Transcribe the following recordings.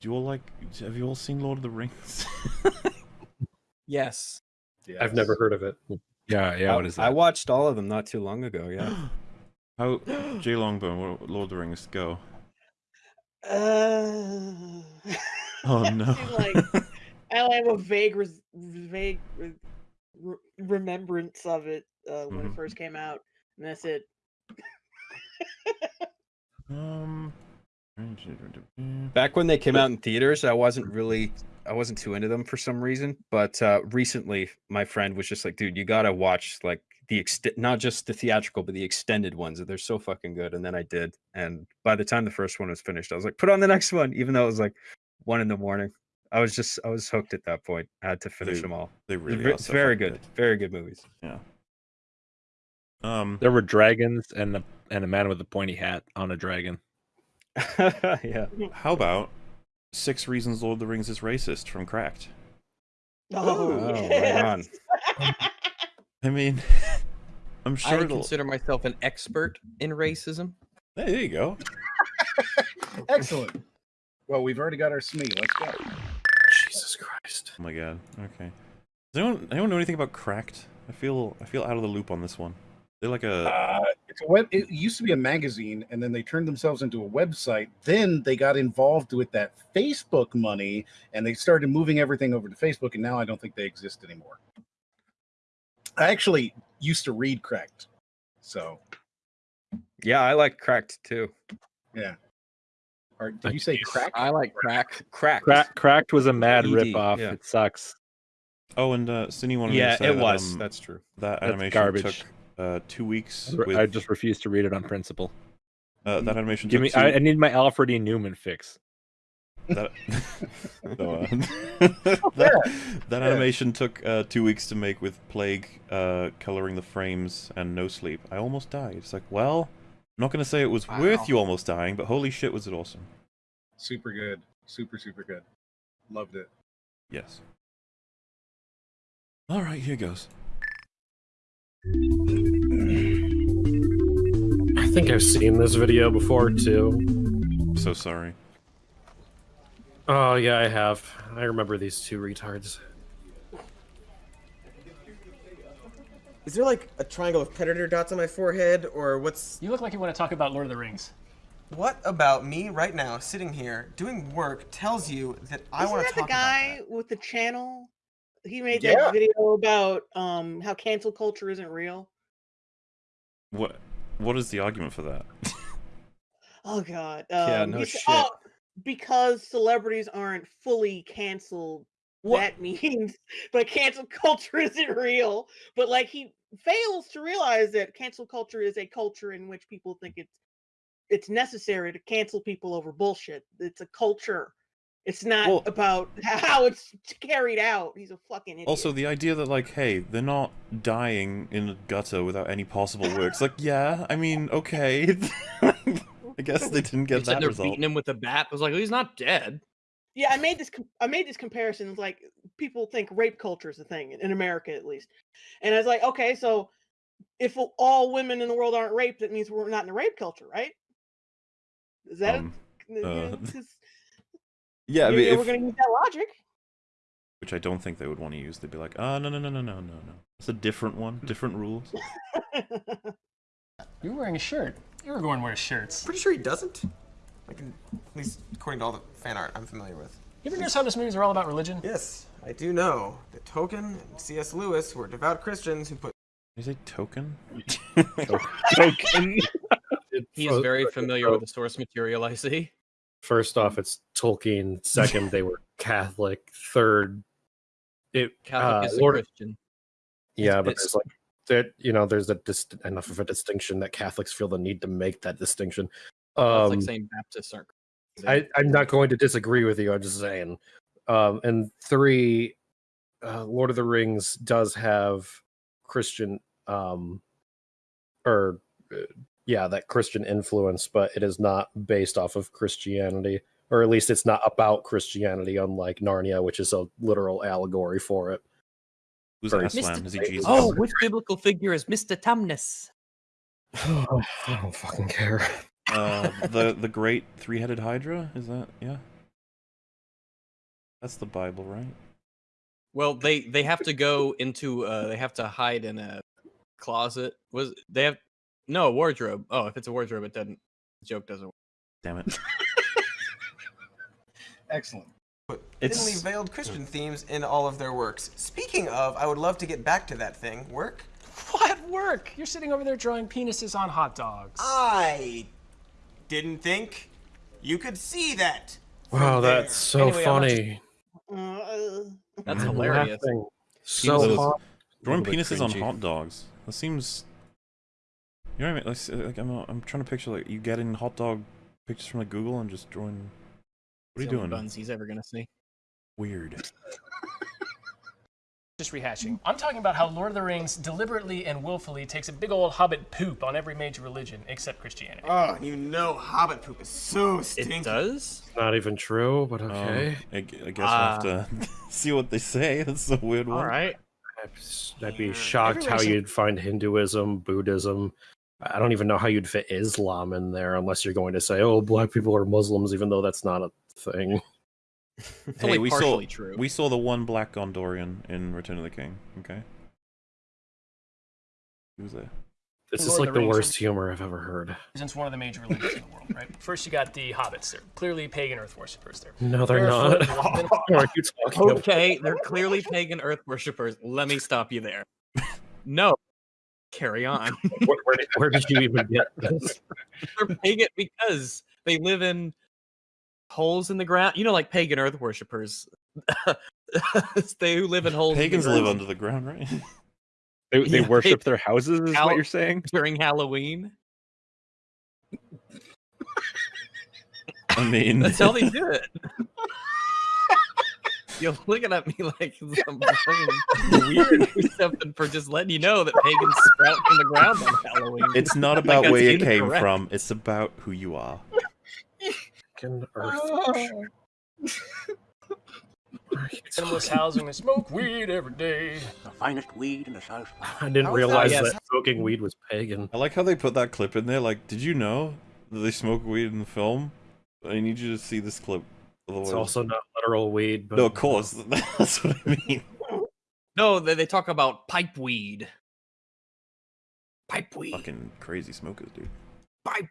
Do you all like? Have you all seen Lord of the Rings? Yes. I've never heard of it. Yeah, yeah. I, What is I watched all of them not too long ago. Yeah. How Jay Longbone, Lord of the Rings, go. Uh, Oh no. seem like I have a vague, res- vague re- re- remembrance of it uh, when Mhm. it first came out, and that's it. um. Back when they came out in theaters, I wasn't really, I wasn't too into them for some reason. But uh, recently, my friend was just like, "Dude, you gotta watch like the extent, not just the theatrical, but the extended ones. They're so fucking good." And then I did, and by the time the first one was finished, I was like, "Put on the next one," even though it was like one in the morning. I was just, I was hooked at that point. I had to finish They- them all. They really ve- are very fucking good, very good movies. Yeah. Um. There were dragons and a, and a man with a pointy hat on a dragon. yeah. How about Six Reasons Lord of the Rings is Racist from Cracked? Oh, Oh, right yes. I mean, I'm I sure it'll. consider myself an expert in racism. Hey, there you go. Excellent. Well, we've already got our SME. Let's go. Jesus Christ. Oh my god. Okay. Does anyone anyone know anything about Cracked? I feel I feel out of the loop on this one. They're like a Uh, it's a web. It used to be a magazine, and then they turned themselves into a website. Then they got involved with that Facebook money, and they started moving everything over to Facebook. And now I don't think they exist anymore. I actually used to read Cracked, so Yeah, I like Cracked too. yeah. Or did you say crack? I like crack. Cracked. Crack, Cracked was a mad ED, ripoff. yeah. It sucks. oh, and uh, Cindy wanted me Yeah, to say it that, was. um, That's true. that That's animation garbage. took uh, two weeks. I With, I just refuse to read it on principle. uh, that animation Give took me. two, I, I need my Alfred E. Neuman fix. that, so, uh, that, that animation took uh, two weeks to make with plague uh, coloring the frames and no sleep. I almost died. It's like, well, I'm not going to say it was Wow. worth you almost dying, but holy shit, was it awesome. Super good. Super super good. Loved it. Yes. All right, here goes. Think I've seen this video before too. So sorry. Oh yeah, I have. I remember these two retards. Is there like a triangle of predator dots on my forehead, or what's You look like you want to talk about Lord of the Rings. what about me right now, sitting here doing work, tells you that I Isn't want that the guy with the channel? He made Yeah. that video about um how cancel culture isn't real. What What is the argument for that? Oh God. Yeah, Um, no shit. Oh, because celebrities aren't fully canceled. What? That means, but cancel culture isn't real. But like he fails to realize that cancel culture is a culture in which people think it's it's necessary to cancel people over bullshit. It's a culture. It's not Well- about how it's carried out. He's a fucking idiot. Also, the idea that like, hey, they're not dying in a gutter without any possible works. Like, yeah, I mean, okay. I guess they didn't get said that they're result. beating him with a bat. I was like, well, he's not dead. Yeah, I made this. com- I made this comparison. it's Like people think rape culture is a thing in America, at least, and I was like, okay, so if all women in the world aren't raped, that means we're not in a rape culture, right? Is that? Um, it? uh, 'Cause yeah, I you- mean, if, we're gonna use that logic. which I don't think they would want to use. They'd be like, ah, no, no, no, no, no, no, no. It's a different one, different rules. You were wearing a shirt. Aragorn wears shirts. Pretty sure he doesn't. Like, at least according to all the fan art I'm familiar with. You ever notice how this movies are all about religion? Yes, I do know that Tolkien and C.S. Lewis were devout Christians who put Is it token? Token. He is very familiar with the source material, I see. First off, it's Tolkien. Second, they were Catholic. Third, it Catholic uh, is a Lord- Christian. Yeah, but it's- there's like that. You know, there's a dis- enough of a distinction that Catholics feel the need to make that distinction. Um, like saying Baptists aren't. I, I'm not going to disagree with you. I'm just saying. Um, and three, uh, Lord of the Rings does have Christian, um, or uh, yeah, that Christian influence, but it is not based off of Christianity, or at least it's not about Christianity, unlike Narnia, which is a literal allegory for it. Who's Sorry. Aslan? Is he Jesus? Oh, which biblical figure is Mr. Tumnus? I don't fucking care. Uh, the the great three-headed Hydra. Is that yeah? That's the Bible, right? Well, they they have to go into uh they have to hide in a closet. Was they have no wardrobe? Oh, if it's a wardrobe, it doesn't. The joke doesn't. work. Damn it. Excellent. It's... Thinly veiled Christian themes in all of their works. Speaking of, I would love to get back to that thing. Work? What work? You're sitting over there drawing penises on hot dogs. I didn't think you could see that. from Wow, there. that's so Anyway, I'm not just- funny. That's I'm hilarious. laughing So Penises- hard. Drawing Little bit penises on cringy. hot dogs. That seems. You know what I mean? Like, like I'm, uh, I'm trying to picture like you getting hot dog pictures from like Google and just drawing. What are you It's the only doing? Buns he's ever gonna see. Weird. Just rehashing. I'm talking about how Lord of the Rings deliberately and willfully takes a big old hobbit poop on every major religion except Christianity. Oh, you know Hobbit poop is so stinky. It does. Not even true, but Um, okay. I, I guess we'll have to ah. see what they say. That's a weird one. All right. I'd s- I'd be shocked how you'd find Hinduism, Buddhism. I don't even know how you'd fit Islam in there unless you're going to say, "Oh, black people are Muslims," even though that's not a thing. Hey, we saw true. we saw the one black Gondorian in Return of the King. Okay. He was there. This is Lord of like the the Rings worst humor I've ever heard. Since one of the major religions in the world, right? First, you got the hobbits. They're clearly pagan earth worshippers. They're No, they're barefoot, not. are you talking about? Okay, they're clearly pagan earth worshippers. Let me stop you there. No. Carry on. Where, where, did, where did you even get this? they're pagan because they live in holes in the ground. You know, like pagan earth worshippers. they who live in holes. in Pagans live under the ground, right? They, they Yeah, they- worship their houses, is How- what you're saying? during Halloween. I mean, That's how they do it. You're looking at me like some weird or something for just letting you know that pagans sprout from the ground on Halloween. it's not about that's where you came incorrect. from. It's about who you are. Fucking earth. Endless housing. They smoke weed every day. The finest weed in the South. I didn't How is that- realize yes. that smoking weed was pagan. I like how they put that clip in there. Like, did you know that they smoke weed in the film? I need you to see this clip. Otherwise, It's also not literal weed, but no, of course. That's what I mean. No, they, they talk about pipe weed. Pipe weed. Fucking crazy smokers, dude. Pipe.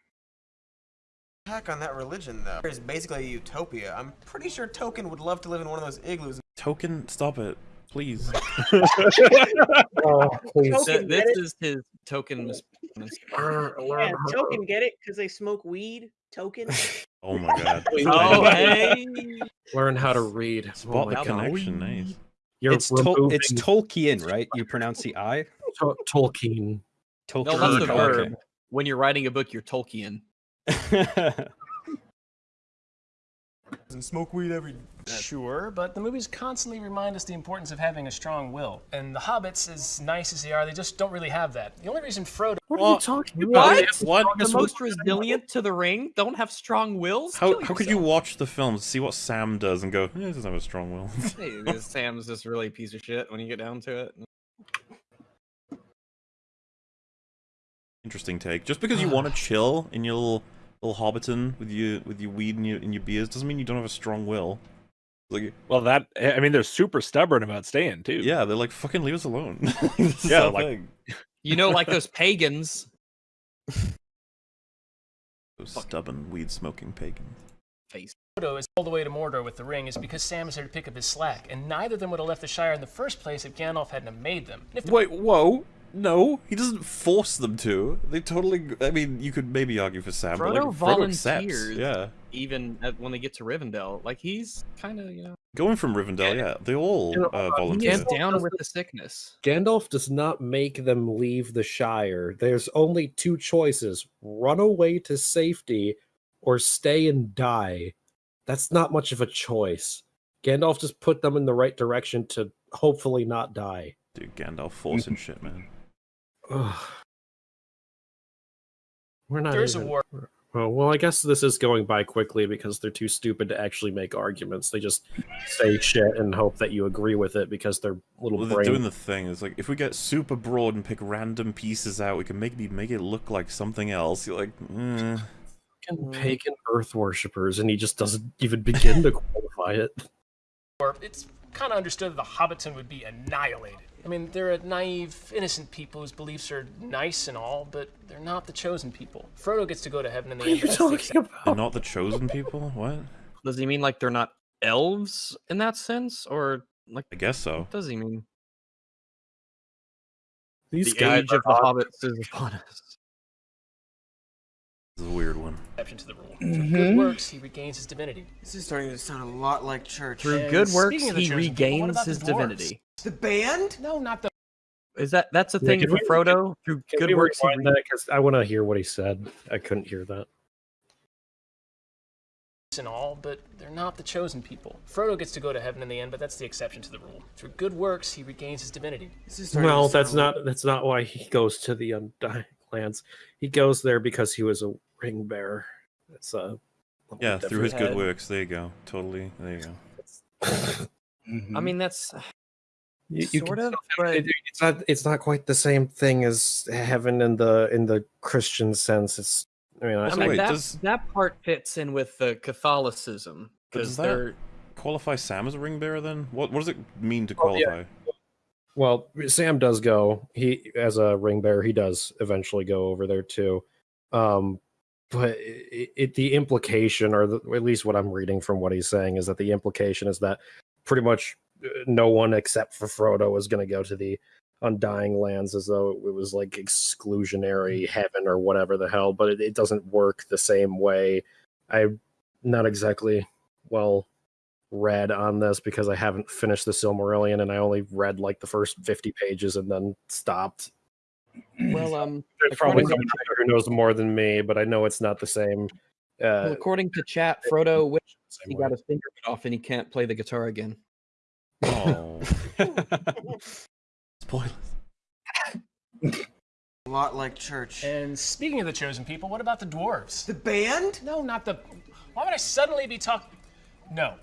Attack on that religion, though. It's basically a utopia. I'm pretty sure Token would love to live in one of those igloos. Token, stop it, please. Oh, please. Token, this is it? is his token. mis- mis- yeah, token, get it? Because they smoke weed. Token. Oh my god. Oh, hey. Learn how to read. Spot Oh the my God. connection, nice. You're It's Tol- removing it's Tolkien, right? You pronounce the I. To- Tolkien. Tolkien. No, that's the Okay. verb. When you're writing a book, you're Tolkien. And smoke weed every Sure, but the movies constantly remind us the importance of having a strong will. And the hobbits, as nice as they are, they just don't really have that. The only reason Frodo. What are you talking about? What? What? The most resilient to the ring don't have strong wills? How, how could you watch the film, see what Sam does, and go, eh, he doesn't have a strong will? Hey, Sam's just really a piece of shit when you get down to it. Interesting take. Just because you want to chill in your little, little Hobbiton with your with your weed and your, and your beers doesn't mean you don't have a strong will. Like, Well, that I mean, they're super stubborn about staying too. yeah, they're like, fucking leave us alone. Yeah, like- thing. You know, like those pagans. Those stubborn weed smoking pagans. Face. Frodo is all the way to Mordor with the ring is because Sam is there to pick up his slack, and neither of them would have left the Shire in the first place if Gandalf hadn't have made them. If the Wait, whoa. No, he doesn't force them to. They totally. I mean, you could maybe argue for Sam, but like Frodo Frodo accepts. volunteers. Yeah, Even at, when they get to Rivendell, like he's kind of, you know, going from Rivendell. Yeah, they all uh, uh, volunteer. he's down with the sickness. Gandalf does not make them leave the Shire. There's only two choices run away to safety or stay and die. That's not much of a choice. Gandalf just put them in the right direction to hopefully not die. Dude, Gandalf forcing shit, man. Ugh. We're not. There's a war. Oh, well, I guess this is going by quickly because they're too stupid to actually make arguments. They just say shit and hope that you agree with it because their little Well, they're brain. doing the thing. It's like if we get super broad and pick random pieces out, we can maybe make it look like something else. You're like, eh. fucking pagan earth worshippers, and he just doesn't even begin to qualify it. Or it's kind of understood that the Hobbiton would be annihilated. I mean, they're a naive, innocent people whose beliefs are nice and all, but they're not the chosen people. Frodo gets to go to heaven in the What are end. you but that's the talking exception. They're not the chosen people? What? Does he mean like they're not elves in that sense, or like I guess so. what does he mean? These the guys age of the hobbits is upon us. This is a weird one. exception to the rule. Through good mm-hmm. works, he regains his divinity. This is starting to sound a lot like church. Through And good works, speaking of the he chosen people, what regains about the his divinity. The band? No, not the Is that that's a Yeah, thing for we- Frodo? Through Can good we works, he that? Because I want to hear what he said. I couldn't hear that. and all, but they're not the chosen people. Frodo gets to go to heaven in the end, but that's the exception to the rule. Through good works, he regains his divinity. This is starting to Well, that's sound- not that's not why he goes to the Undying Lands. He goes there because he was a ring bearer. That's a Yeah, through his different. good works. There you go. Totally. There you go. Mm-hmm. I mean, that's You, you sort of, but it- it's not it's not quite the same thing as heaven in the in the Christian sense. It's I mean, I, I mean wait, that does- that part fits in with the Catholicism because they're qualify Sam as a ring bearer then? What what does it mean to Oh, yeah. qualify? well, Sam does go. He as a ring bearer, he does eventually go over there too. Um, but it, it the implication, or the, at least what I'm reading from what he's saying, is that the implication is that pretty much uh, no one except for Frodo is going to go to the Undying Lands, as though it was like exclusionary heaven or whatever the hell. But it, it doesn't work the same way. I'm not exactly well read on this because I haven't finished the Silmarillion and I only read like the first 50 pages and then stopped. Well, um, There's probably according to- someone who knows more than me, but I know it's not the same. well, Uh, according to chat, Frodo wished he way. got his finger bit off and he can't play the guitar again. Oh. Spoilers. a lot like church. And speaking of the chosen people, what about the dwarves? The band? No, not the. Why would I suddenly be talking? No.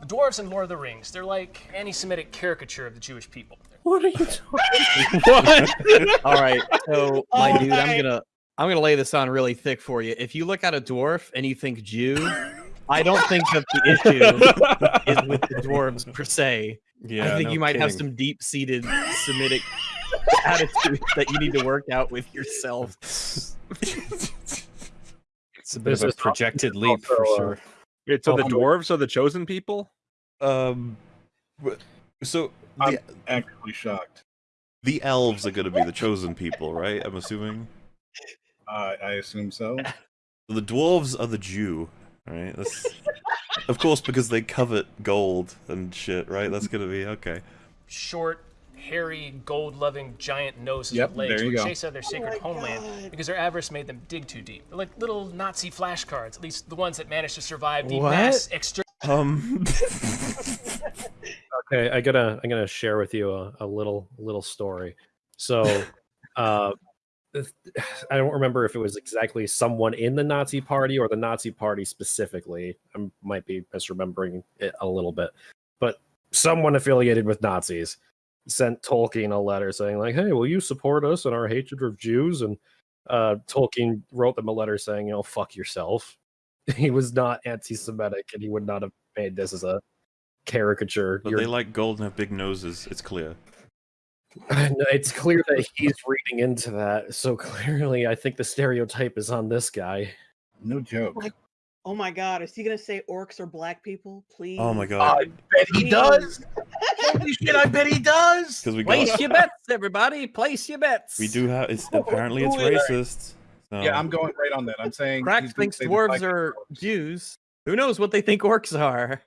The dwarves in Lord of the Rings, they're like anti Semitic caricature of the Jewish people. What are you talking All right, so my Oh dude, I'm gonna I'm gonna lay this on really thick for you. If you look at a dwarf and you think Jew, I don't think that the issue is with the dwarves per se. Yeah, I think no you might have some deep-seated Semitic attitude that you need to work out with yourself. It's a bit This of a projected this is leap for also, uh, sure. Wait, so the dwarves are the chosen people? Um. Wh- So I'm the actively shocked. the elves are going to be the chosen people, right? I'm assuming. Uh, I assume so. The dwarves are the Jew, right? That's, of course, because they covet gold and shit, right? That's going to be okay. Short, hairy, gold loving giant noses Yep, with legs there you would chase out their sacred my homeland God. because their avarice made them dig too deep. They're like little Nazi flashcards, at least the ones that managed to survive the What? mass extermination. Um. Okay, I gotta I'm gonna share with you a, a little little story. So uh I don't remember if it was exactly someone in the Nazi party or the Nazi party specifically. I might be misremembering it a little bit. But someone affiliated with Nazis sent Tolkien a letter saying, like, hey, will you support us in our hatred of Jews? And uh Tolkien wrote them a letter saying, you know, fuck yourself. He was not anti-Semitic and he would not have made this as a caricature. But You're- they like gold and have big noses. It's clear. And it's clear that he's reading into that. So clearly, I think the stereotype is on this guy. No joke. Like- Oh my god, is he gonna say orcs are black people? Please. Oh my god. I bet he does. Holy shit! I bet he does. Because we Place got your bets, everybody. Place your bets. we do have. It's apparently it's racist. So. Yeah, I'm going right on that. I'm saying Crack thinks dwarves are people Jews. Who knows what they think orcs are?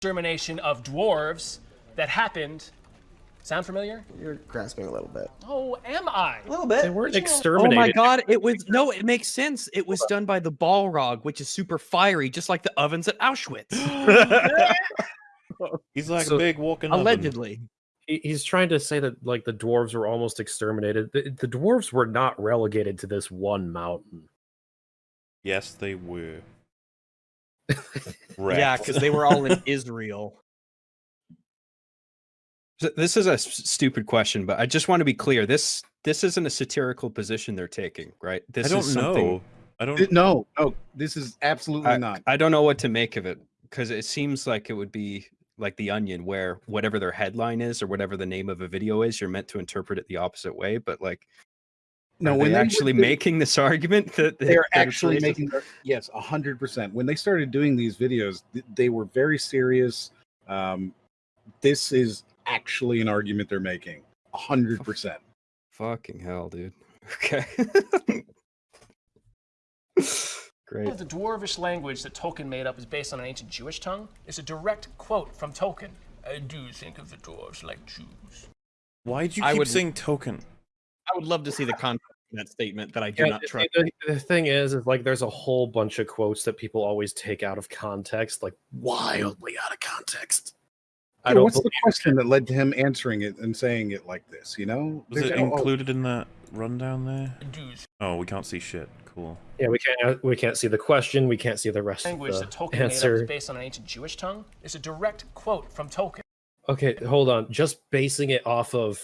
Extermination of dwarves that happened. Sound familiar? You're grasping a little bit. Oh, am I? A little bit. They bit. weren't Oh my god, it was no, it makes sense. It was done by the Balrog, which is super fiery, just like the ovens at Auschwitz. He's like So- a big walking. Allegedly. He- He's trying to say that like the dwarves were almost exterminated. The, the dwarves were not relegated to this one mountain. Yes, they were. Yeah, because they were all in Israel. This is a stupid question, but I just want to be clear. This this isn't a satirical position they're taking, right? This I don't is something know. I don't. Th- No, no, this is absolutely I, not. I don't know what to make of it because it seems like it would be like the Onion, where whatever their headline is or whatever the name of a video is, you're meant to interpret it the opposite way. But like, No, are when they they actually were- making this argument that they're that it's actually making their, yes a hundred percent when they started doing these videos th- they were very serious um this is actually an argument they're making a hundred percent Fucking hell, dude. Okay. Great. The dwarvish language that Tolkien made up is based on an ancient Jewish tongue. It's a direct quote from Tolkien. I do think of the dwarves like Jews. Why do you I keep would- saying Tolkien? I would love to see the context of that statement that I do Yeah, not trust. the, the thing is, is like there's a whole bunch of quotes that people always take out of context, like wildly out of context. I don't what's the believe question that led to him answering it and saying it like this you know Was There's- it oh, oh, included in that rundown there? Oh, we can't see shit. Cool. Yeah, we can't. We can't see the question. We can't see the rest Language of that the Tolkien made up is answer. based on an ancient Jewish tongue. It's a direct quote from Tolkien. Okay, hold on. Just basing it off of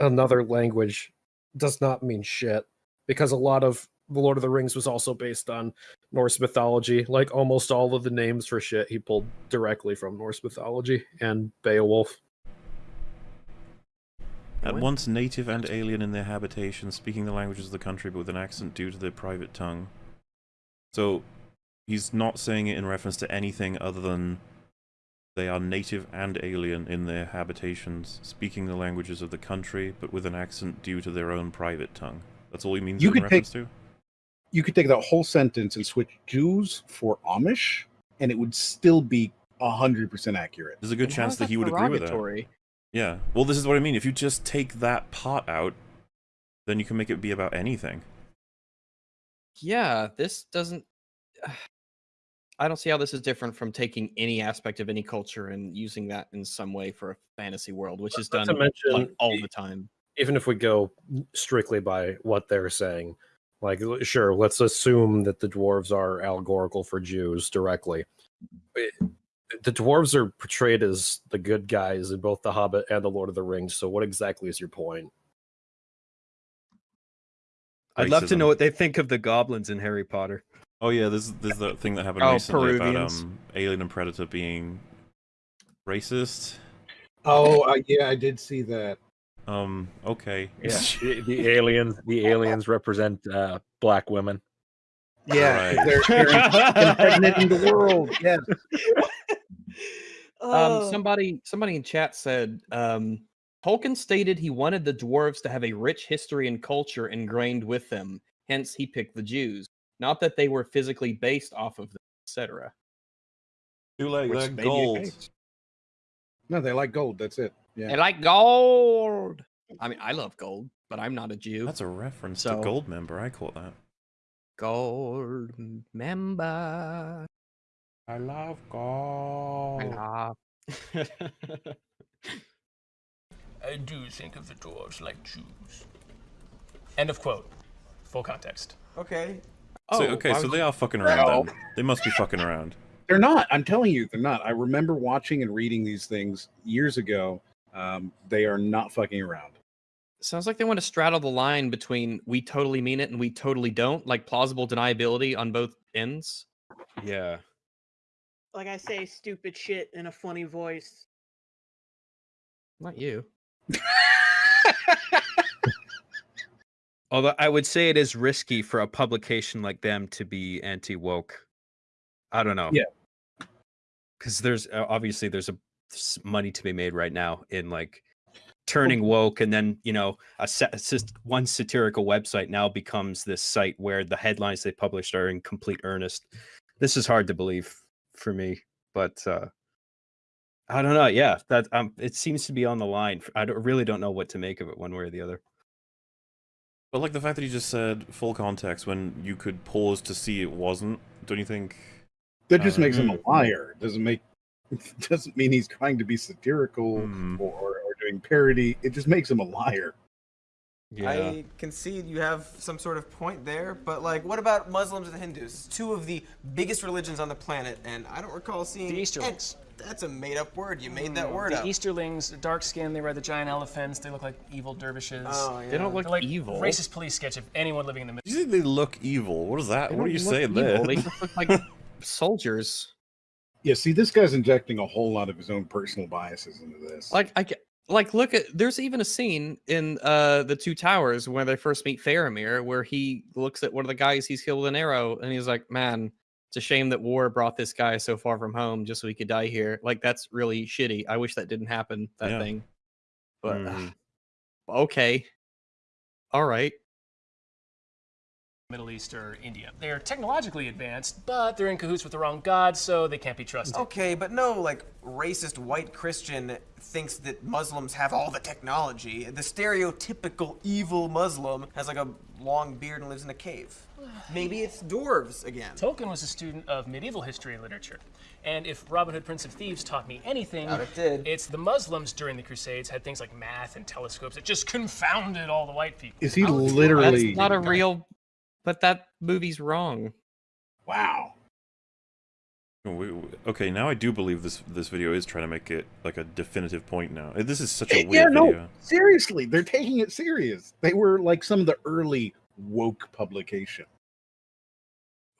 another language does not mean shit because a lot of the Lord of the Rings was also based on Norse mythology. Like almost all of the names for shit he pulled directly from Norse mythology and Beowulf. At once native and alien in their habitation, speaking the languages of the country but with an accent due to their private tongue. So, he's not saying it in reference to anything other than they are native and alien in their habitations, speaking the languages of the country but with an accent due to their own private tongue. That's all he means You in could take- reference to? you could take that whole sentence and switch jews for amish and it would still be a hundred percent accurate There's a good And chance is that he would agree with that. Derogatory? Yeah. Well, this is what I mean. If you just take that part out, then you can make it be about anything. Yeah, this doesn't. I don't see how this is different from taking any aspect of any culture and using that in some way for a fantasy world, which is done mention, like, all the time. even if we go strictly by what they're saying, like sure, let's assume that the dwarves are allegorical for Jews directly. It- the dwarves are portrayed as the good guys in both The Hobbit and The Lord of the Rings. So, what exactly is your point? I'd love to Racism. know what they think of the goblins in Harry Potter. Oh yeah, there's there's that thing that happened Oh, recently about Peruvians. um Alien and Predator being racist. oh uh, yeah i did see that Um, okay. Yeah, the, the aliens. The aliens represent uh, black women. Yeah, Right. they're, they're impregnating the world yes Um, Oh. somebody somebody in chat said um, Tolkien stated he wanted the dwarves to have a rich history and culture ingrained with them. Hence, he picked the Jews. Not that they were physically based off of them, etc. Too late. Which They're may be the gold. no they like gold that's it yeah They like gold. I mean, I love gold, but I'm not a Jew. That's a reference So- to Goldmember. I caught that. gold member. I love gold. I love. I do think of the dwarves like Jews. End of quote. Full context. Okay. oh, so, okay, so they are fucking around then. They must be fucking around. they're not i'm telling you they're not i remember watching and reading these things years ago um, they are not fucking around Sounds like they want to straddle the line between we totally mean it and we totally don't, like plausible deniability on both ends. Yeah. Like I say stupid shit in a funny voice. Not you. Although I would say it is risky for a publication like them to be anti woke. I don't know. Yeah. Because there's uh, obviously there's a s- money to be made right now in like turning woke, and then you know a, sa- a one satirical website now becomes this site where the headlines they published are in complete earnest. This is hard to believe for me, but uh I don't know. Yeah, that um, it seems to be on the line. I don't, really don't know what to make of it, one way or the other. But like the fact that you just said full context when you could pause to see it wasn't, don't you think? that just Uh, makes him a liar doesn't make doesn't mean he's trying to be satirical Hmm. or, or doing parody it just makes him a liar Yeah. I concede you have some sort of point there, but like, what about Muslims and Hindus? Two of the biggest religions on the planet, and I don't recall seeing The Easterlings. That's a made-up word. You made that Mm, word the up. Easterlings, dark skin, they ride the giant elephants, they look like evil dervishes. Oh, yeah. They don't look They're like evil. racist police sketch of anyone living in the middle. You think they look evil? What is that? They what are you saying evil, there? They look like soldiers. Yeah, see, this guy's injecting a whole lot of his own personal biases into this. Like I ca- like look at there's even a scene in uh the two towers where they first meet Faramir where he looks at one of the guys he's killed with an arrow and he's like, Man, it's a shame that war brought this guy so far from home just so he could die here. Like that's really shitty. I wish that didn't happen, that Yeah. thing. But Mhm. okay. All right. Middle East or India. They're technologically advanced, but they're in cahoots with the wrong god, so they can't be trusted. Okay, but no, like, racist white Christian thinks that Muslims have all the technology. The stereotypical evil Muslim has like a long beard and lives in a cave. Maybe it's dwarves again. Tolkien was a student of medieval history and literature. And if Robin Hood, Prince of Thieves taught me anything, Doubt it did. it's the Muslims during the Crusades had things like math and telescopes that just confounded all the white people. Is he How would you- literally? That's not a real but that movie's wrong. Wow. We- we- Okay, now I do believe this this video is trying to make it like a definitive point now. Uh, This is such a Yeah, weird no, video. seriously, they're taking it serious. They were like some of the early woke publication.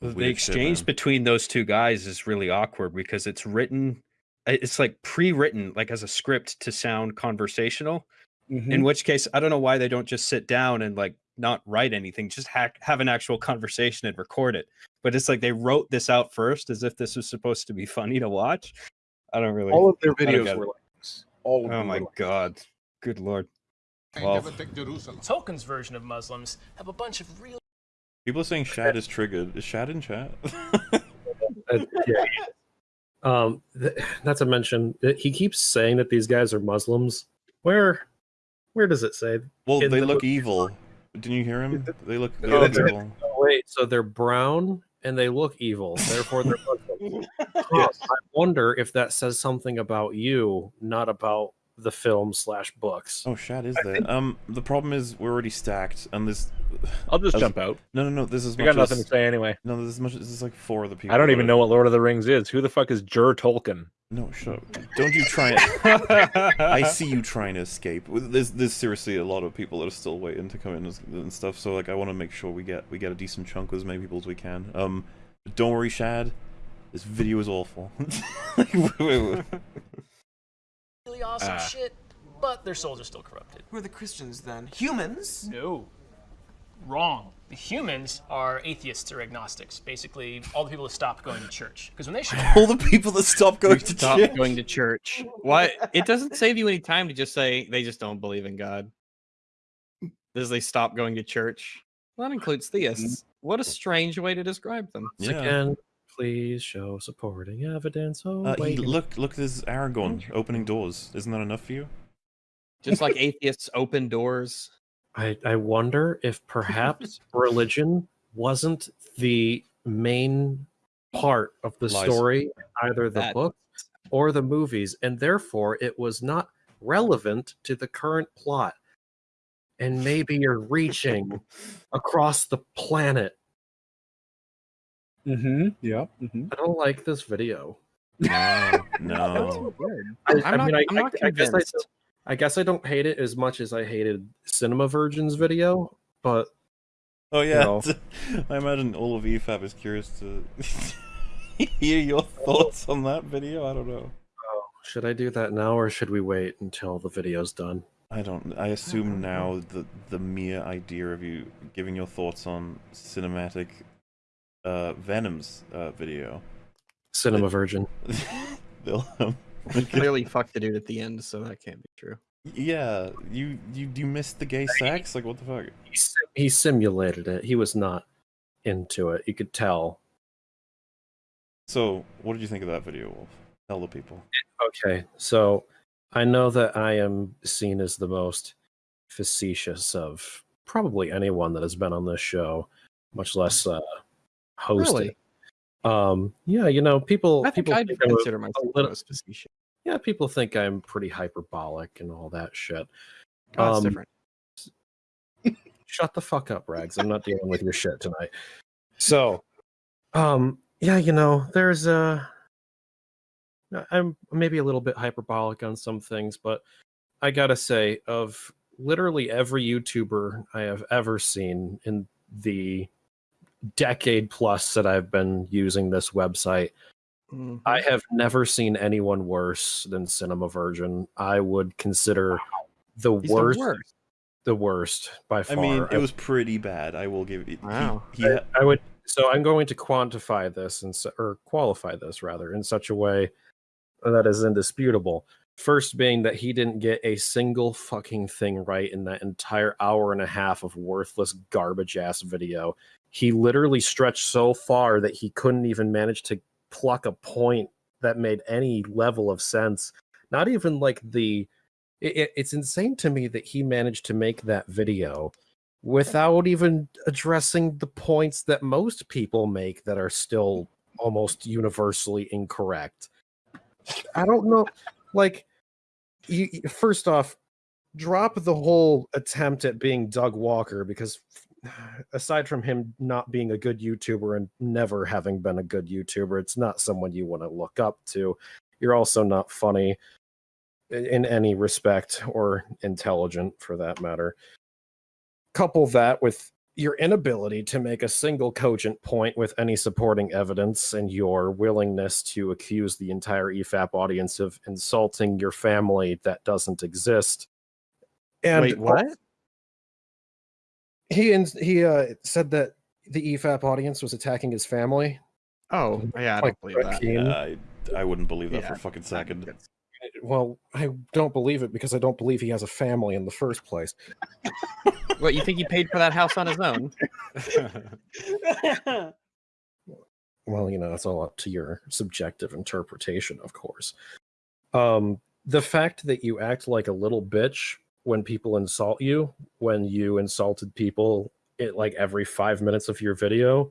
The Weird shit, exchange man. between those two guys is really awkward because it's written, it's like pre-written, like as a script to sound conversational. Mm-hmm. In which case, I don't know why they don't just sit down and like not write anything, just hack, have an actual conversation and record it. But it's like they wrote this out first as if this was supposed to be funny to watch. I don't really. All of their videos were like this. All of Oh them my were like god, good lord. Well, Tolkien's version of Muslims have a bunch of real People are saying Shad is triggered. Is Shad in chat? Uh, yeah. Um, th- not to mention that he keeps saying that these guys are Muslims. Where, where does it say? well, In they the look movie- evil. Didn't you hear him? They look, they Oh, look evil. Oh, wait, so they're brown and they look evil. Therefore, they're Muslims. Yes. I wonder if that says something about you, not about the film slash books. Oh, Shad is there. Um, the problem is we're already stacked, and this. I'll just As- jump out. No, no, no. This is I got nothing as- to say anyway. No, this is much. This is like four of the people. I don't even know what Lord of the Rings is. Who the fuck is Jur Tolkien? No, shut up. Don't you try it. I see you trying to escape. There's, there's seriously a lot of people that are still waiting to come in and- and stuff. So like, I want to make sure we get we get a decent chunk with as many people as we can. Um, but don't worry, Shad. This video is awful. really awesome Ah. shit, but their souls are still corrupted. Who are the Christians then? Humans? No. Wrong. The humans are atheists or agnostics. Basically, all the people that stopped going to church. Because when they should All the people that stop going to Stop church. going to church. Why? It doesn't save you any time to just say they just don't believe in God. Does they stop going to church? Well, that includes theists. What a strange way to describe them. Once Yeah. Again, please show supporting evidence. Oh, Uh, he, wait. look, look, there's Aragorn opening doors. Isn't that enough for you? Just like atheists open doors. I, I wonder if perhaps religion wasn't the main part of the Lies. story, either the That- book or the movies, and therefore it was not relevant to the current plot. And maybe you're reaching across the planet. Mm-hmm. Yeah. Mm-hmm. I don't like this video. No, no. I, I'm not, I, I'm not I, I guess I, don't- I guess I don't hate it as much as I hated Cinema Virgin's video, but Oh yeah. know. I imagine all of EFAP is curious to hear your thoughts on that video. I don't know. should I do that now or should we wait until the video's done? I don't. I assume now the the mere idea of you giving your thoughts on cinematic uh, Venom's uh, video. Cinema Virgin. They'll, um, Clearly fucked the dude at the end, so that can't be true. yeah, you you you missed the gay sex. Like what the fuck? He, sim- he simulated it. He was not into it. You could tell. So, what did you think of that video, Wolf? Tell the people. Okay, so I know that I am seen as the most facetious of probably anyone that has been on this show, much less uh, hosted. Really? Um, yeah, you know, people. I think people I'd think I'm a- consider myself little- most facetious. yeah, people think I'm pretty hyperbolic and all that shit. Oh, Um, different. shut the fuck up, Rags. I'm not dealing with your shit tonight. So, um, yeah, you know, there's a. I'm maybe a little bit hyperbolic on some things, but I gotta say, of literally every YouTuber I have ever seen in the decade plus that I've been using this website, Mhm. I have never seen anyone worse than Cinema Virgin. I would consider the He's the worst, worst. the worst by far. I mean, it I- was pretty bad. I will give it. he- Wow. He, I, I would. So I'm going to quantify this and or qualify this rather in such a way that is indisputable. First being that he didn't get a single fucking thing right in that entire hour and a half of worthless garbage ass video. He literally stretched so far that he couldn't even manage to pluck a point that made any level of sense. Not even like the. It, it- it's insane to me that he managed to make that video without even addressing the points that most people make that are still almost universally incorrect. I don't know. Like, you- first off, drop the whole attempt at being Doug Walker because, aside from him not being a good YouTuber and never having been a good YouTuber, it's not someone you want to look up to. You're also not funny in any respect or intelligent for that matter couple that with your inability to make a single cogent point with any supporting evidence and your willingness to accuse the entire EFAP audience of insulting your family that doesn't exist. And Wait, what? He ins- he uh, said that the EFAP audience was attacking his family. Oh, yeah, I Like don't believe that. Keane. I, I wouldn't believe that for a fucking second. Well, I don't believe it because I don't believe he has a family in the first place. What you think he paid for that house on his own? well you know it's all up to your subjective interpretation of course um the fact that you act like a little bitch when people insult you when you insulted people it like every five minutes of your video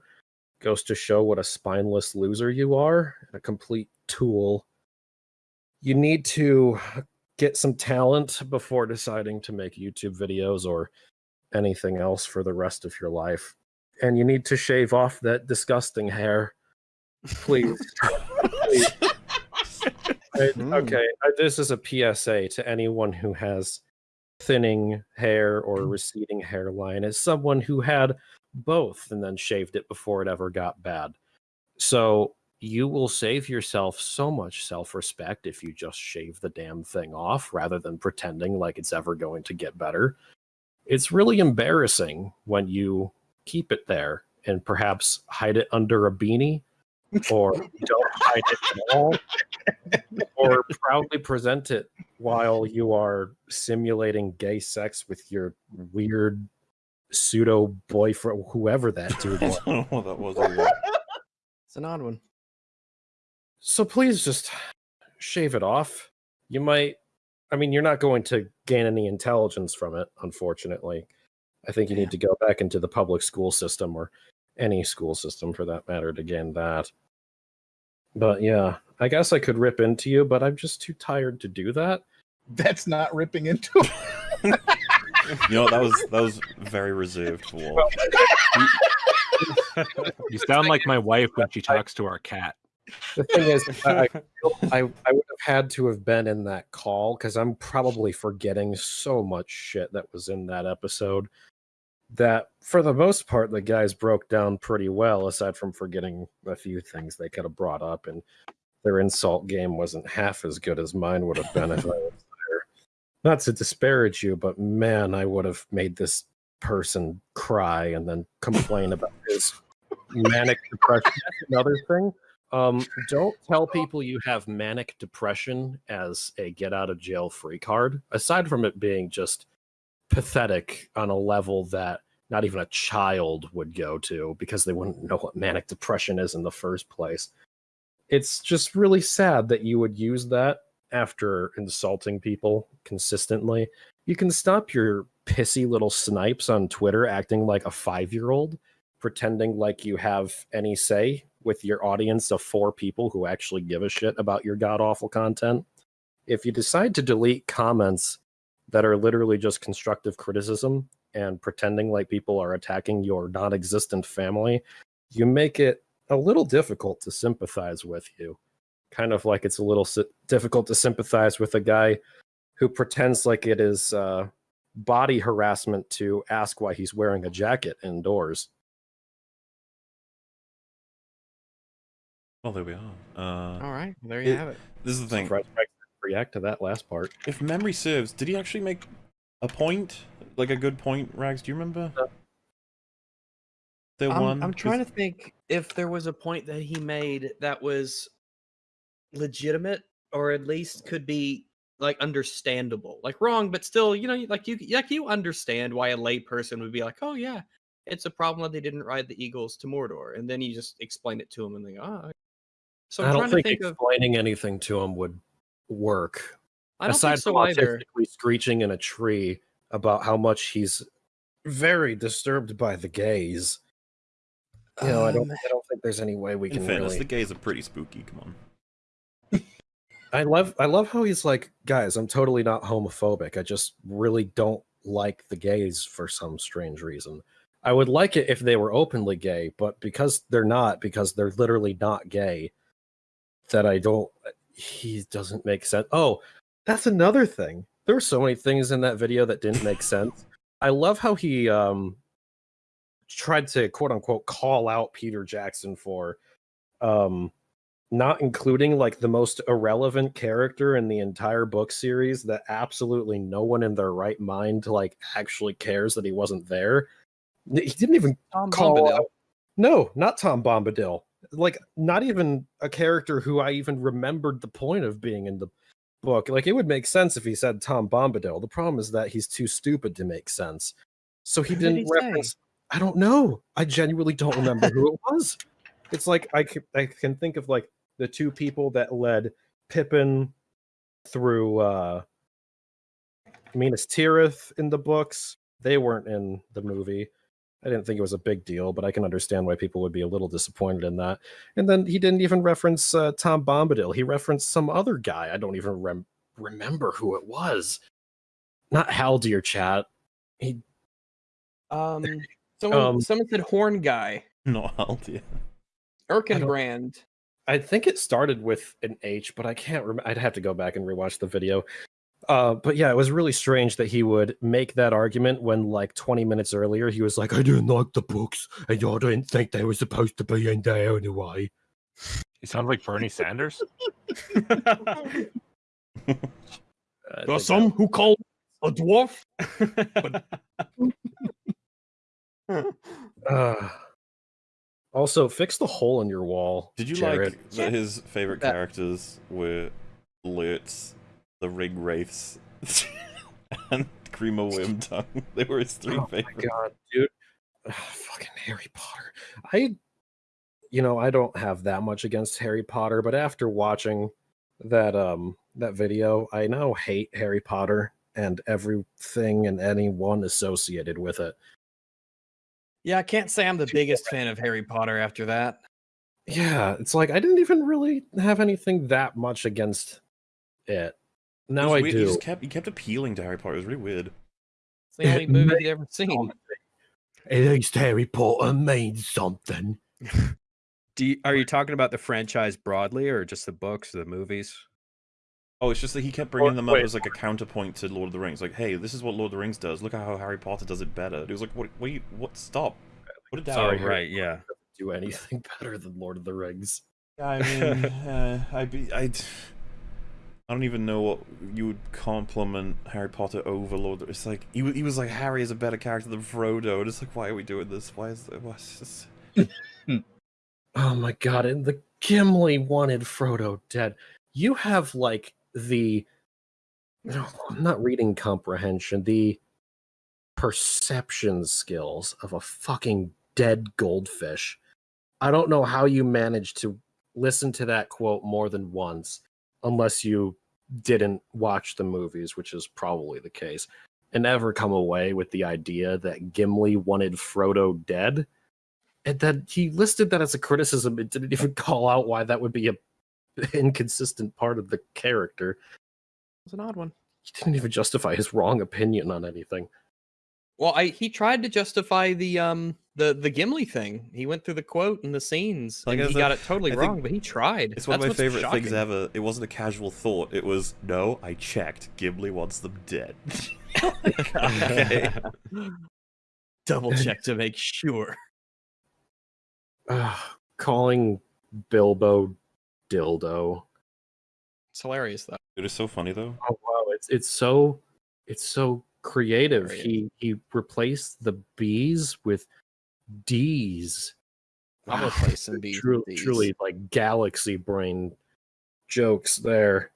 goes to show what a spineless loser you are a complete tool you need to get some talent before deciding to make youtube videos or anything else for the rest of your life and you need to shave off that disgusting hair please. Please. I- Hmm. okay, I- this is a PSA to anyone who has thinning hair or mm. receding hairline, as someone who had both and then shaved it before it ever got bad. So you will save yourself so much self respect if you just shave the damn thing off rather than pretending like it's ever going to get better. It's really embarrassing when you keep it there and perhaps hide it under a beanie or don't hide it at all, or proudly present it while you are simulating gay sex with your weird pseudo boyfriend, whoever that dude I was. don't know what that was. It's an odd one. So please just shave it off. You might, I mean, you're not going to gain any intelligence from it, unfortunately. I think you need to go back into the public school system or any school system for that matter to gain that. But yeah, I guess I could rip into you, but I'm just too tired to do that. That's not ripping into. You know that was that was very reserved for Walt. You sound like my wife when she talks to our cat. The thing is, I, I I, I would have had to have been in that call because I'm probably forgetting so much shit that was in that episode. That for the most part, the guys broke down pretty well, aside from forgetting a few things they could have brought up, and their insult game wasn't half as good as mine would have been if I was there. Not to disparage you, but man, I would have made this person cry and then complain about his manic depression. That's another thing. Um, don't tell people you have manic depression as a get out of jail free card. Aside from it being just pathetic on a level that not even a child would go to because they wouldn't know what manic depression is in the first place. It's just really sad that you would use that after insulting people consistently. You can stop your pissy little snipes on Twitter acting like a five year old, pretending like you have any say with your audience of four people who actually give a shit about your god awful content. If you decide to delete comments that are literally just constructive criticism and pretending like people are attacking your non existent family, you make it a little difficult to sympathize with you. Kind of like it's a little si- difficult to sympathize with a guy who pretends like it is uh, body harassment to ask why he's wearing a jacket indoors. Well, there we are. Uh, All right, there you it- have it. This is the thing. Surprised Rex didn't react to that last part. If memory serves, did he actually make a point? Like a good point, Rags? Do you remember? Uh, the I'm, one. I'm trying to think if there was a point that he made that was legitimate or at least could be like understandable. Like wrong, but still, you know, like you like you understand why a layperson would be like, "Oh yeah, it's a problem that they didn't ride the Eagles to Mordor." And then you just explain it to him and they go, "Oh." So I'm I don't trying think, to think of explaining anything to him would work. I don't Aside think so from either. autistically screeching in a tree about how much he's very disturbed by the gays. You know, I don't. Um, I don't think there's any way we can fairness, really. the gays are pretty spooky. Come on. I love. I love how he's like, guys. I'm totally not homophobic. I just really don't like the gays for some strange reason. I would like it if they were openly gay, but because they're not, because they're literally not gay, that I don't. He doesn't make sense. Oh, that's another thing. There were so many things in that video that didn't make sense. I love how he um tried to quote unquote call out Peter Jackson for um not including like the most irrelevant character in the entire book series that absolutely no one in their right mind like actually cares that he wasn't there. He didn't even Tom call Bombadil. out- No, not Tom Bombadil. Like not even a character who I even remembered the point of being in the book. Like it would make sense if he said Tom Bombadil. The problem is that he's too stupid to make sense. So he Who did didn't he say? reference I don't know. I genuinely don't remember who it was. It's like I can, I can think of like the two people that led Pippin through uh Minas Tirith in the books. They weren't in the movie. I didn't think it was a big deal, but I can understand why people would be a little disappointed in that. And then he didn't even reference uh, Tom Bombadil. He referenced some other guy. I don't even rem- remember who it was. Not Haldir chat. He Um, someone, Um, someone said horn guy, Not Aldia. Erkenbrand. I think it started with an H, but I can't remember. I'd have to go back and rewatch the video. Uh, but yeah, it was really strange that he would make that argument when, like, 20 minutes earlier, he was like, I didn't like the books, and I didn't think they were supposed to be in there anyway. He sounds like Bernie Sanders. I There think are that- some who call a dwarf. Uh, also, fix the hole in your wall. Did you Jared. like that his favorite That- characters were Lurtz, the Ringwraiths, and Grima Wormtongue? They were his three Oh my favorites. god, dude. Ugh, fucking Harry Potter. I you know, I don't have that much against Harry Potter, but after watching that um that video, I now hate Harry Potter and everything and anyone associated with it. Yeah, I can't say I'm the biggest fan of Harry Potter after that. Yeah, it's like I didn't even really have anything that much against it. It Now I weird, He do. just kept he kept appealing to Harry Potter. It was really weird. It's the only movie you've ever seen. At least Harry Potter means something. Do you, are you talking about the franchise broadly, or just the books, or the movies? Oh, it's just that he kept bringing them up wait. as like a counterpoint to Lord of the Rings. Like, hey, this is what Lord of the Rings does. Look at how Harry Potter does it better. It was like, what? What? what stop. What did Sorry, oh, Harry right, yeah. Do anything better than Lord of the Rings. I mean, uh, I be I. I don't even know what you would compliment Harry Potter over Lord. of- It's like he, he was like Harry is a better character than Frodo, and it's like why are we doing this? Why is what's this? Oh my god, and the Gimli wanted Frodo dead. You have like the no, I'm not reading comprehension, the perception skills of a fucking dead goldfish. I don't know how you managed to listen to that quote more than once, unless you didn't watch the movies, which is probably the case, and ever come away with the idea that Gimli wanted Frodo dead and then he listed that as a criticism and didn't even call out why that would be a inconsistent part of the character. It's an odd one. He didn't even justify his wrong opinion on anything. Well, I he tried to justify the um the the Gimli thing. He went through the quote and the scenes, Like and he said, got it totally I wrong. But he tried. It's one That's of my what's favorite things ever. It wasn't a casual thought. It was no, I checked. Gimli wants them dead. okay. Double check to make sure. Uh, calling Bilbo dildo. It's hilarious though. It is so funny though. Oh wow, it's it's so it's so creative. Creative. He he replaced the B's with D's. I'm Wow, replacing ah, B's with Truly, Ds. truly like galaxy brain jokes there.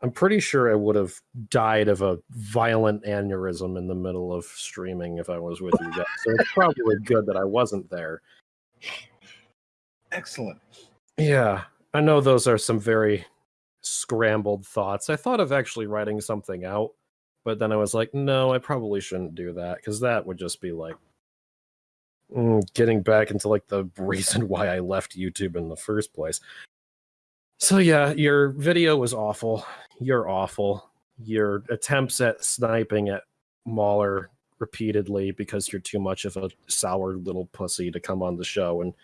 I'm pretty sure I would have died of a violent aneurysm in the middle of streaming if I was with you guys. So it's probably good that I wasn't there. Excellent. Yeah, I know those are some very scrambled thoughts. I thought of actually writing something out, but then I was like, no, I probably shouldn't do that because that would just be like Mm, getting back into like the reason why I left YouTube in the first place. So yeah, your video was awful. You're awful. Your attempts at sniping at Mauler repeatedly because you're too much of a sour little pussy to come on the show and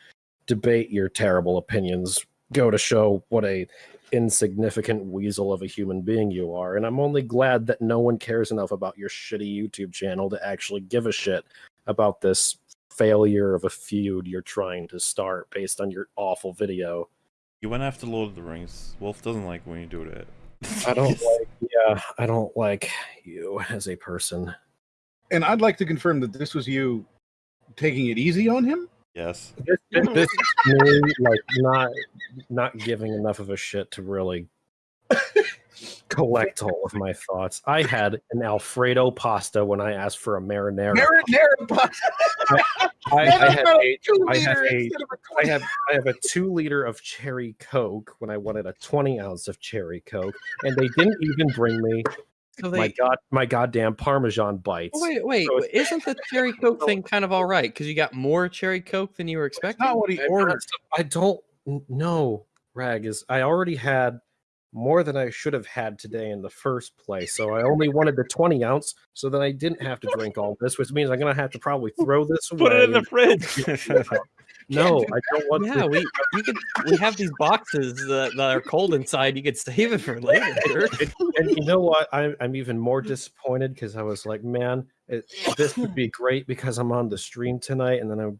debate your terrible opinions go to show what a insignificant weasel of a human being you are and i'm only glad that no one cares enough about your shitty youtube channel to actually give a shit about this failure of a feud you're trying to start based on your awful video You went after Lord of the Rings. Wolf doesn't like when you do that. i don't like yeah i don't like you as a person And I'd like to confirm that this was you taking it easy on him. Yes. this, this, this is me like not not giving enough of a shit to really collect all of my thoughts. I had an Alfredo pasta when I asked for a marinara. Marinara pasta. I, I have a, two I have liter a, of a I 20. have I have a two liter of cherry coke when I wanted a twenty ounce of cherry coke, and they didn't even bring me So my god my goddamn Parmesan bites. wait, wait, So isn't the cherry coke thing kind of all right? Because you got more cherry coke than you were expecting. Not what he ordered. I don't know. Rag is I already had more than I should have had today in the first place. So I only wanted the 20 ounce so that I didn't have to drink all this, which means I'm gonna have to probably throw this away. Put it in the fridge. no, I don't want Yeah, to. we you could we have these boxes that, that are cold inside. You could save it for later. and you know what? I'm I'm even more disappointed because I was like, man, it, this would be great because I'm on the stream tonight, and then I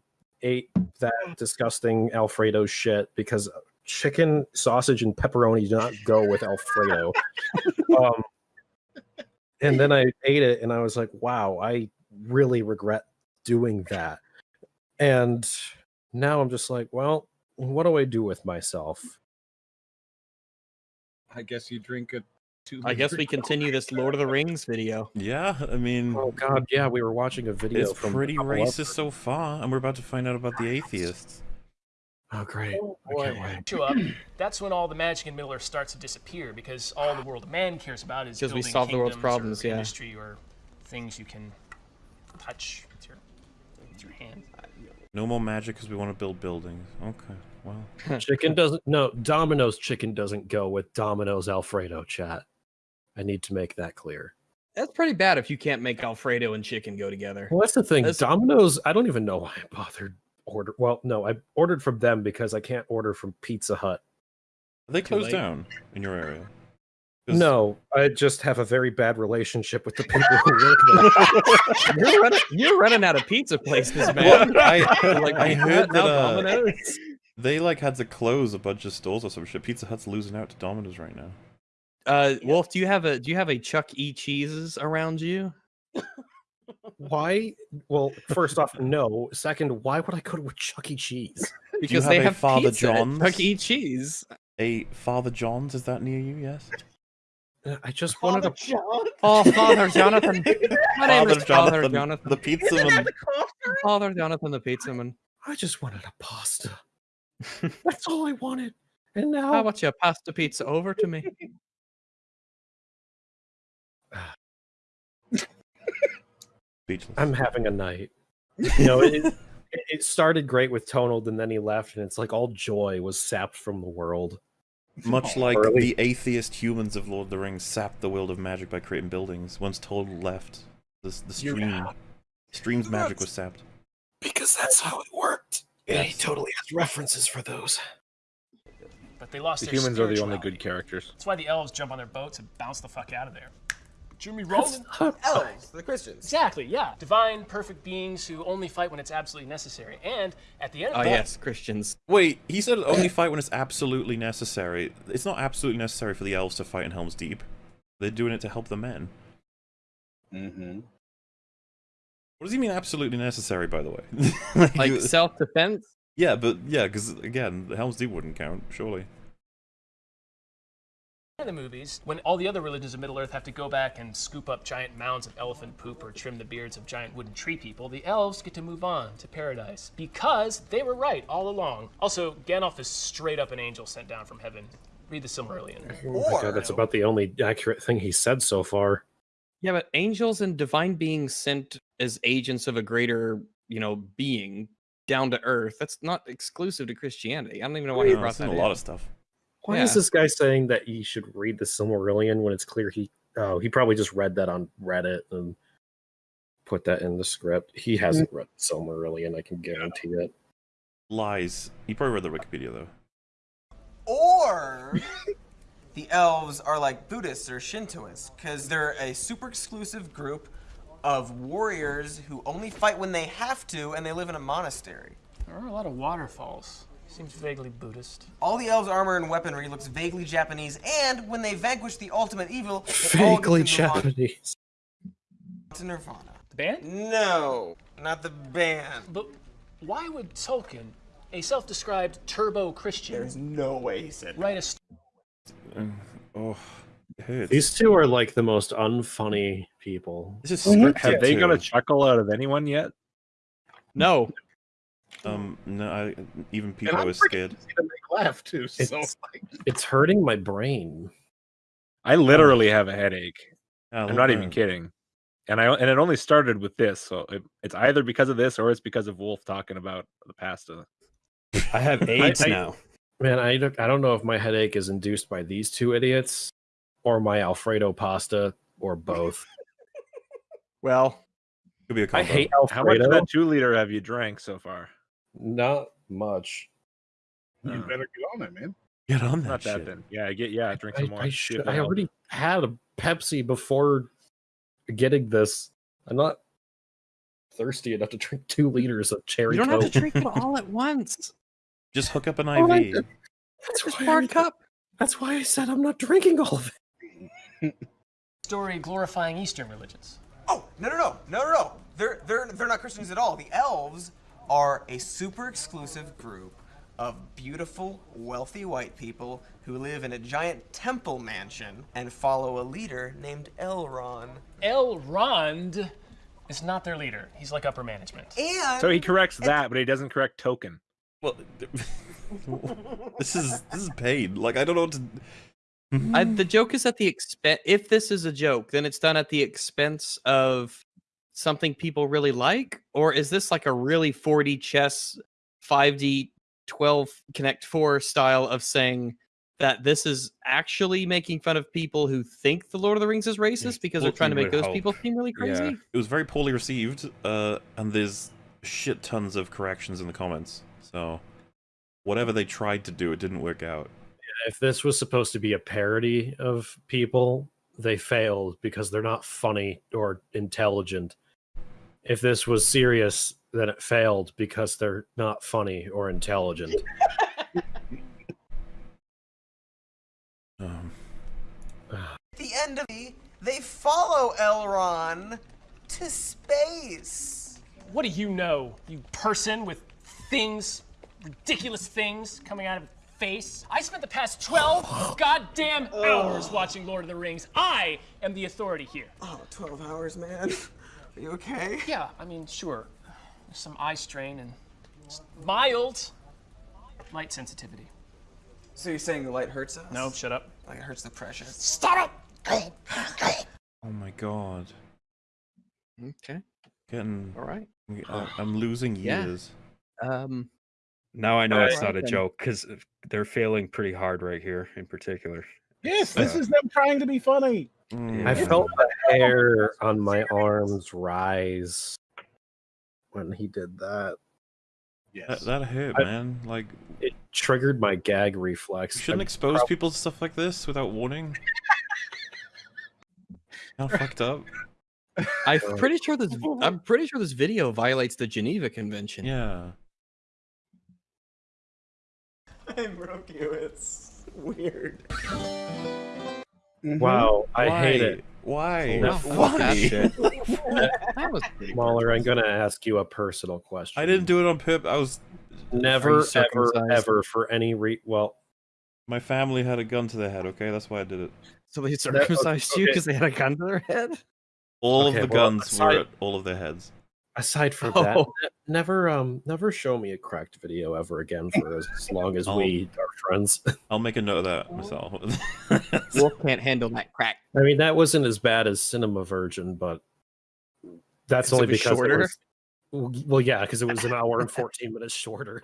ate that disgusting Alfredo shit because chicken, sausage, and pepperoni do not go with Alfredo. um, and then I ate it, and I was like, wow, I really regret doing that. And now I'm just like, well, what do I do with myself? I guess you drink a two. I guess we continue this Lord of the Rings video. Yeah, I mean, Oh God, yeah, we were watching a video. it's from pretty racist so far, and we're about to find out about the atheists. Oh great! Oh, boy. wait. Show up. That's when all the magic in Middle Earth starts to disappear because all the world of man cares about is 'Cause we solve the world's problems, or yeah. industry or things you can touch with your with your hand. No more magic because we want to build buildings. Okay, well, Chicken doesn't. No, Domino's chicken doesn't go with Domino's Alfredo. Chat. I need to make that clear. That's pretty bad if you can't make Alfredo and chicken go together. Well, that's the thing. That's- Domino's. I don't even know why I bothered order. Well, no, I ordered from them because I can't order from Pizza Hut. Are they closed down in your area? 'Cause- No, I just have a very bad relationship with the people who work there. You're running, you're running out of pizza places, man. Well, I, like I heard that uh, they like had to close a bunch of stores or some shit. Pizza Hut's losing out to Domino's right now. Uh, Wolf, do you have a do you have a Chuck E. Cheese's around you? why? Well, first off, no. Second, why would I go to a Chuck E. Cheese? Because have they a have Father pizza John's? Chuck E. Cheese. A Father John's is that near you? Yes. Uh, I just wanted Father a. John. Oh, Father Jonathan. My name is Father Jonathan, Jonathan. the pizza man. Father Jonathan, the pizza man. I just wanted a pasta. That's all I wanted. And now How about you pass the pizza over to me? Speechless. I'm having a night. You know, it, it, it started great with Tonald, and then he left, and it's like all joy was sapped from the world. Much like Early- the atheist humans of Lord of the Rings sapped the world of magic by creating buildings. Once Total left, the, the stream, stream's magic was sapped. Because that's how it worked. And he totally has references for those. But they lost The their humans are the only good characters. That's why the elves jump on their boats and bounce the fuck out of there. Jimmy Rollin. Elves, the Christians. Exactly, yeah. Divine, perfect beings who only fight when it's absolutely necessary. And at the end Oh of that, yes, Christians. Wait, he said only fight when it's absolutely necessary. It's not absolutely necessary for the elves to fight in Helm's Deep. They're doing it to help the men. Mm-hmm. What does he mean absolutely necessary, by the way? Like self-defense. yeah, but yeah, because again, the Helm's Deep wouldn't count, surely. In the movies, when all the other religions of Middle Earth have to go back and scoop up giant mounds of elephant poop or trim the beards of giant wooden tree people, the elves get to move on to paradise because they were right all along. Also, Gandalf is straight up an angel sent down from heaven. Read the Silmarillion. Oh my God, that's about the only accurate thing he said so far. Yeah, but angels and divine beings sent as agents of a greater, you know, being down to earth. That's not exclusive to Christianity. I don't even know why he No, brought it's in that a in. lot of stuff. Why is this guy saying that he should read the Silmarillion when it's clear he oh he probably just read that on Reddit and put that in the script. He hmm. hasn't read the Silmarillion, I can guarantee it. Lies. He probably read the Wikipedia though. Or the elves are like Buddhists or Shintoists because they're a super exclusive group of warriors who only fight when they have to and they live in a monastery. There are a lot of waterfalls. Seems vaguely Buddhist. All the elves' armor and weaponry looks vaguely Japanese, and when they vanquish the ultimate evil, they all get Vaguely to move on Japanese. to Nirvana. The band? No, not the band. But why would Tolkien, a self-described turbo Christian, There's no way he said write a st- Uh, oh, it hurts. These two are like the most unfunny people. This is Have they got a chuckle out of anyone yet? No, Um, no, I, even And Pico I'm is scared. to make laugh too. So It's- like, It's hurting my brain. I literally have a headache. Yeah, I'm not even kidding. And I and it only started with this, so it, it's either because of this or it's because of Wolf talking about the pasta. I have AIDS I- now. Man, I don't, I don't know if my headache is induced by these two idiots or my Alfredo pasta or both. Well, Could be a combo. I hate Alfredo. How much of that two liter have you drank so far? Not much. you better get on it, man. Get on that Not that shit. then. Yeah, get yeah, drink I, some more. I, should, I already had a Pepsi before getting this. I'm not thirsty enough to drink two liters of cherry you don't have to drink it all at once. Just hook up an Oh, IV. did. That's Just why, pour I, a cup. that's why I said I'm not drinking all of it. story glorifying Eastern religions? Oh no no no no no no! They're they're they're not Christians at all. The elves are a super exclusive group of beautiful, wealthy white people who live in a giant temple mansion and follow a leader named Elrond. Elrond is not their leader. He's like upper management. And So he corrects that, but he doesn't correct token. Well, this is this is paid. Like I don't know what to. I, the joke is at the expense. If this is a joke, then it's done at the expense of something people really like, or is this like a really 4D chess, 5D, 12 Connect Four style of saying that this is actually making fun of people who think the Lord of the Rings is racist because they're trying to make would those people seem really Yeah. crazy? It was very poorly received, uh, and there's shit tons of corrections in the comments. So, whatever they tried to do, it didn't work out. If this was supposed to be a parody of people, they failed because they're not funny or intelligent. If this was serious, then it failed because they're not funny or intelligent. Um, at the end of the, they follow Elrond to space. What do you know, you person with things, ridiculous things coming out of face? I spent the past 12 goddamn hours watching Lord of the Rings. I am the authority here. Oh, 12 hours, man. Are you okay? Yeah, I mean, sure. There's some eye strain and mild light sensitivity. So you're saying the light hurts us? No, shut up. Like it hurts the precious. Stop it! oh my god, Okay, getting. all right. I- I'm losing years. Yeah. years. Um, now I know it's Alright not a then. joke because they're failing pretty hard right here in particular. Yes, this Uh, is them trying to be funny. Mm. I felt the hair on my arms rise when he did that. Yes. That, that hurt, I- man. Like, It triggered my gag reflex. you shouldn't I'm expose prob- people to stuff like this without warning. How fucked up. I'm pretty sure this. I'm pretty sure this video violates the Geneva Convention. Yeah. I broke you. It's weird. Wow, I hate it. Why? No, that Why? That was pretty good. Mauler, I'm going to ask you a personal question. I didn't do it on Pip. I was. Never, ever, ever for any re. Well, My family had a gun to their head. Okay, that's why I did it. So they okay, circumcised you okay. because they had a gun to their head. All Okay, of the well, guns aside- were at all of their heads. Aside from that, Oh. ne- never, um, never show me a cracked video ever again for as long as I'll- we are friends. I'll make a note of that myself. Wolf can't handle that crack. I mean, that wasn't as bad as Cinema Virgin, but that's 'Cause it only was because shorter? it was. Well, yeah, because it was an hour and 14 minutes shorter.